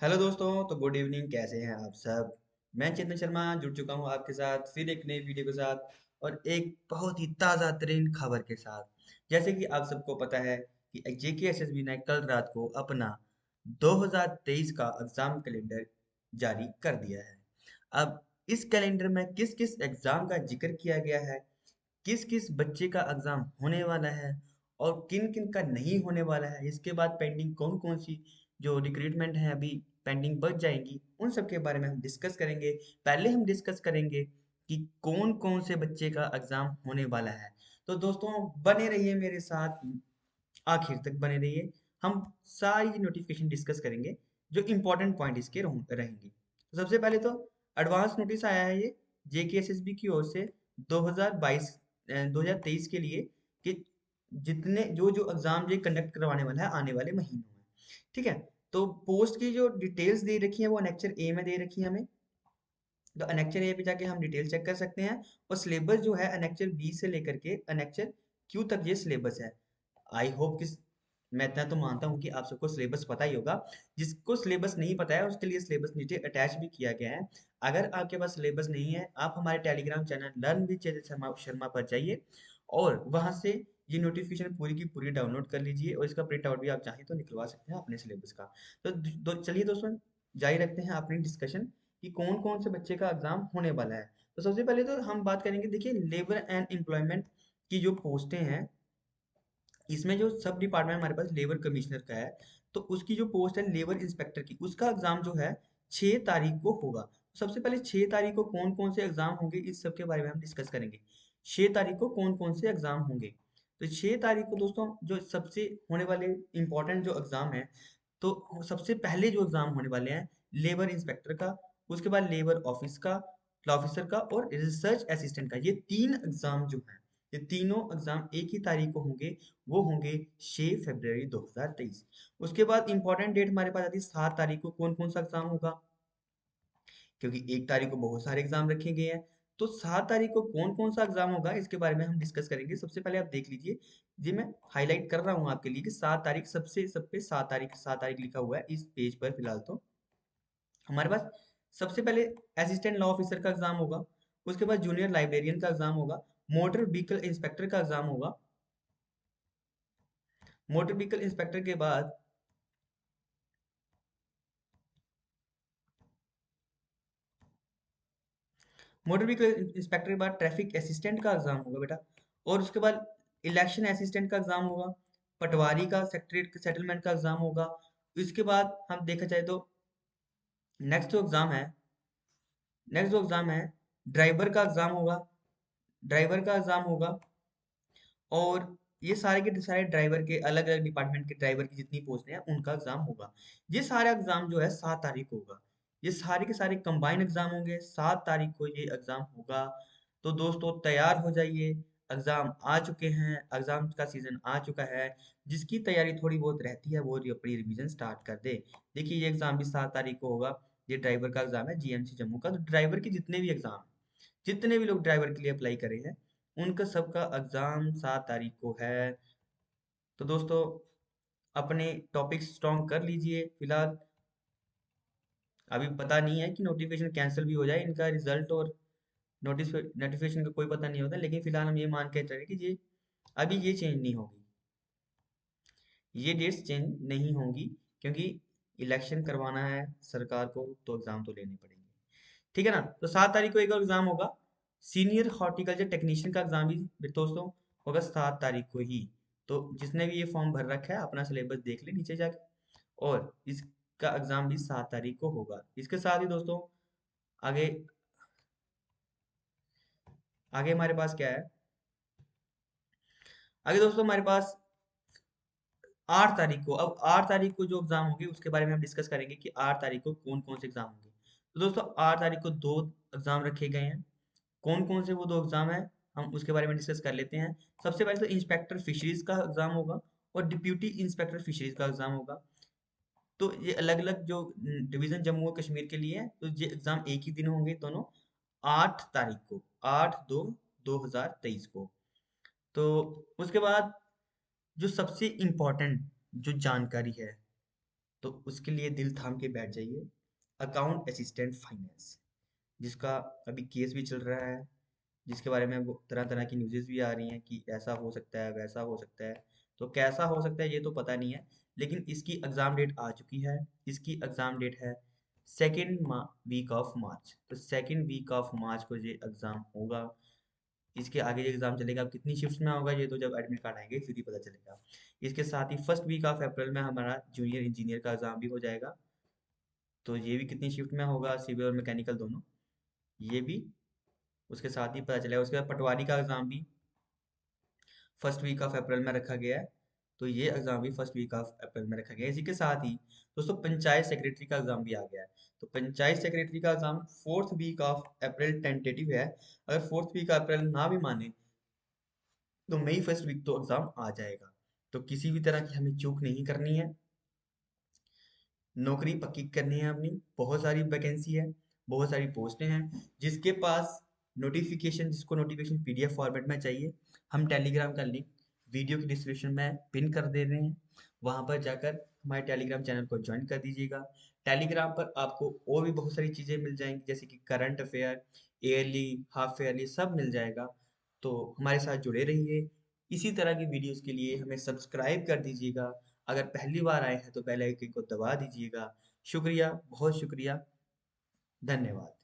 Hello दोस्तों तो good evening, कैसे हैं आप सब? मैं चेतन शर्मा जुड़ चुका हूँ आपके साथ, फिर एक नई वीडियो के साथ और एक बहुत ही ताज़ा तरीन खबर के साथ। जैसे कि आप सबको पता है कि जेके एसएसबी ने कल रात को अपना 2023 का एग्ज़ाम कैलेंडर जारी कर दिया है। अब इस कैलेंडर में किस किस एग्ज़ाम का ज़िक्र किया गया है किस किस बच्चे का एग्ज़ाम होने वाला है और किन किन का नहीं होने वाला है, इसके बाद पेंडिंग कौन कौन सी जो रिक्रूटमेंट है अभी पेंडिंग बच जाएँगी, उन सब के बारे में हम डिस्कस करेंगे। पहले हम डिस्कस करेंगे कि कौन कौन से बच्चे का एग्ज़ाम होने वाला है। तो दोस्तों बने रहिए मेरे साथ, आखिर तक बने रहिए। हम सारी नोटिफिकेशन डिस्कस करेंगे, जो इंपॉर्टेंट पॉइंट इसके रहेंगे। तो सबसे पहले तो एडवांस नोटिस आया है ये जेकेएसएसबी की ओर से 2022 2023 के लिए कि जितने जो जो एग्ज़ाम ये कंडक्ट करवाने वाला है आने वाले महीनों में। ठीक है? तो पोस्ट की जो डिटेल्स दे रखी है, वो अनेक्चर ए में दे रखी है हमें। तो अनेक्चर ए पे जाके हम डिटेल चेक कर सकते हैं और सिलेबस जो है अनेक्चर बी से लेकर के अनेक्चर क्यू तक ये सिलेबस है। आई होप कि मैं इतना तो मानता हूँ कि आप सबको सिलेबस पता ही होगा। जिसको सिलेबस नहीं पता है, उसके लिए सिलेबस नीचे अटैच भी किया गया है। अगर आपके पास सिलेबस नहीं है, आप हमारे Telegram channel learn with Chetan Sharma Sharma पर जाइए और वहाँ से ये नोटिफिकेशन पूरी की पूरी डाउनलोड कर लीजिए और इसका प्रिंट आउट भी आप चाहें तो निकलवा सकते हैं अपने सिलेबस का। तो दो, चलिए दोस्तों जारी रखते हैं अपनी डिस्कशन कि कौन कौन से बच्चे का एग्ज़ाम होने वाला है। तो सबसे पहले तो हम बात करेंगे देखिए लेबर एंड एम्प्लॉयमेंट की जो पोस्टें हैं इसमें जो सब डिपार्टमेंट हमारे पास लेबर कमिश्नर का है तो उसकी जो पोस्ट है लेबर इंस्पेक्टर की उसका एग्ज़ाम जो है छह तारीख को होगा। सबसे पहले छह तारीख को कौन कौन से एग्ज़ाम होंगे इस सब के बारे में हम डिस्कस करेंगे। छह तारीख को कौन कौन से एग्ज़ाम होंगे? तो छह तारीख को दोस्तों जो सबसे होने वाले इंपॉर्टेंट जो एग्ज़ाम है तो सबसे पहले जो एग्ज़ाम होने वाले हैं लेबर इंस्पेक्टर का, उसके बाद लेबर ऑफ़िस का ऑफिसर का और रिसर्च असिस्टेंट का। ये तीन एग्ज़ाम जो है, ये तीनों एग्ज़ाम एक ही तारीख को होंगे, वो होंगे 6 फरवरी 2023 उसके बाद इंपॉर्टेंट डेट हमारे पास आती है, सात तारीख को कौन कौन सा एग्ज़ाम होगा? क्योंकि एक तारीख को बहुत सारे एग्ज़ाम रखे गए हैं तो सात तारीख को कौन कौन सा एग्ज़ाम होगा, इसके बारे में हम डिस्कस करेंगे। सबसे पहले आप देख लीजिए, जी मैं हाईलाइट कर रहा हूँ आपके लिए कि सात तारीख सबसे सब पे सात तारीख सात तारीख लिखा हुआ है इस पेज पर फ़िलहाल तो। हमारे पास सबसे पहले असिस्टेंट लॉ ऑफिसर का एग्ज़ाम होगा, उसके बाद जूनियर लाइब्रेरियन का एग्ज़ाम होगा मोटर व्हीकल इंस्पेक्टर का एग्ज़ाम होगा। मोटर व्हीकल इंस्पेक्टर के बाद मोटर व्हीकल इंस्पेक्टर के बाद ट्रैफ़िक असिस्टेंट का एग्ज़ाम होगा बेटा। और उसके बाद इलेक्शन असिस्टेंट का एग्ज़ाम होगा, पटवारी का सेक्रेटरी सेटलमेंट का एग्ज़ाम होगा। इसके बाद हम देखा जाए तो नेक्स्ट जो एग्ज़ाम है नेक्स्ट जो एग्ज़ाम है ड्राइवर का एग्ज़ाम होगा ड्राइवर का एग्ज़ाम होगा। और ये सारे के सारे ड्राइवर के अलग अलग डिपार्टमेंट के ड्राइवर की जितनी पोस्ट हैं, उनका एग्ज़ाम होगा। ये सारा एग्ज़ाम जो है सात तारीख को होगा। ये सारे के सारे कंबाइन एग्ज़ाम होंगे। सात तारीख को ये एग्ज़ाम होगा। तो दोस्तों, तैयार हो जाइए। एग्ज़ाम आ चुके हैं। एग्ज़ाम का सीज़न आ चुका है। जिसकी तैयारी थोड़ी बहुत रहती है, वो अपनी रिवीजन स्टार्ट कर दे। देखिए, ये एग्ज़ाम भी सात तारीख को होगा। ये ड्राइवर का एग्ज़ाम है जीएमसी जम्मू का। तो ड्राइवर के जितने भी एग्ज़ाम जितने भी लोग ड्राइवर के लिए अप्लाई करे हैं, उनका सबका एग्ज़ाम सात तारीख को है। तो दोस्तों, अपने टॉपिक स्ट्रॉन्ग कर लीजिए। फ़िलहाल अभी पता नहीं है कि नोटिफिकेशन कैंसिल भी हो जाए, इनका रिज़ल्ट और नोटिस नोटिफिकेशन का कोई पता नहीं होता, लेकिन फ़िलहाल हम ये मान के चले कि ये, अभी ये चेंज नहीं होगी। ये डेट्स चेंज नहीं होंगी, क्योंकि इलेक्शन करवाना है सरकार को तो एग्ज़ाम तो लेने पड़ेंगे। ठीक है ना? तो सात तारीख को एक और एग्ज़ाम होगा। सीनियर हॉर्टिकल्चर टेक्नीशियन का एग्ज़ाम भी दोस्तों, होगा सात तारीख को ही। तो जिसने भी ये फॉर्म भर रखा है, अपना सिलेबस देख ले नीचे जाके। और इसका एग्ज़ाम भी सात तारीख को होगा। इसके साथ ही दोस्तों, आगे आगे हमारे पास क्या है? आगे दोस्तों हमारे पास आठ तारीख को, अब आठ तारीख को जो एग्ज़ाम होंगे उसके बारे में हम डिस्कस करेंगे कि आठ तारीख को कौन कौन से एग्ज़ाम होंगे। तो दोस्तों, आठ तारीख को दो एग्ज़ाम रखे गए हैं। कौन कौन से वो दो एग्ज़ाम है, हम उसके बारे में डिस्कस कर लेते हैं। सबसे पहले तो इंस्पेक्टर फिशरीज का एग्ज़ाम होगा और डिप्यूटी इंस्पेक्टर फिशरीज का एग्ज़ाम होगा। तो ये अलग अलग जो डिवीज़न जम्मू और कश्मीर के लिए है तो ये एग्ज़ाम एक ही दिन होंगे दोनों, आठ तारीख को, आठ दो दो हज़ार तेईस को। तो उसके बाद जो सबसे इम्पोर्टेंट जो जानकारी है तो उसके लिए दिल थाम के बैठ जाइए अकाउंट असिस्टेंट फाइनेंस जिसका अभी केस भी चल रहा है, जिसके बारे में तरह तरह की न्यूज़ेस भी आ रही हैं कि ऐसा हो सकता है, वैसा हो सकता है। तो कैसा हो सकता है ये तो पता नहीं है, लेकिन इसकी एग्ज़ाम डेट आ चुकी है, इसकी एग्ज़ाम डेट है सेकेंड वीक ऑफ़ मार्च तो सेकेंड वीक ऑफ़ मार्च को ये एग्ज़ाम होगा। इसके आगे ये एग्ज़ाम चलेगा। कितनी शिफ्ट में होगा ये तो जब एडमिट कार्ड आएँगे, फिर ही पता चलेगा। इसके साथ ही फ़र्स्ट वीक ऑफ़ अप्रैल में हमारा जूनियर इंजीनियर का एग्ज़ाम भी हो जाएगा। तो ये भी कितनी शिफ्ट में होगा सिविल और मैकेनिकल दोनों? ये भी उसके साथ ही पता चलेगा। उसके बाद पटवारी का एग्ज़ाम भी फ़र्स्ट वीक ऑफ़ अप्रैल में रखा गया है तो ये एग्ज़ाम भी फ़र्स्ट वीक ऑफ़ अप्रैल में रखा गया है। इसी के साथ ही, दोस्तों, पंचायत सेक्रेटरी का एग्ज़ाम भी आ गया है। तो पंचायत सेक्रेटरी का exam fourth week of April tentative है। अगर फोर्थ वीक अप्रैल ना भी माने तो मई फ़र्स्ट वीक तो एग्ज़ाम आ जाएगा। तो किसी भी तरह की हमें चूक नहीं करनी है। नौकरी पक्की करनी है अपनी। बहुत सारी वैकेंसी है, बहुत सारी पोस्टें हैं, जिसके पास नोटिफिकेशन जिसको नोटिफिकेशन पीडीएफ फॉर्मेट में चाहिए हम टेलीग्राम का लिंक वीडियो के डिस्क्रिप्शन में पिन कर दे रहे हैं। वहाँ पर जाकर हमारे टेलीग्राम चैनल को ज्वाइन कर दीजिएगा। टेलीग्राम पर आपको और भी बहुत सारी चीज़ें मिल जाएँगी, जैसे कि current affair yearly half yearly सब मिल जाएगा। तो हमारे साथ जुड़े रहिए। इसी तरह की वीडियोस के लिए हमें सब्सक्राइब कर दीजिएगा। अगर पहली बार आए हैं तो बेल आइकन को दबा दीजिएगा। शुक्रिया, बहुत शुक्रिया। धन्यवाद।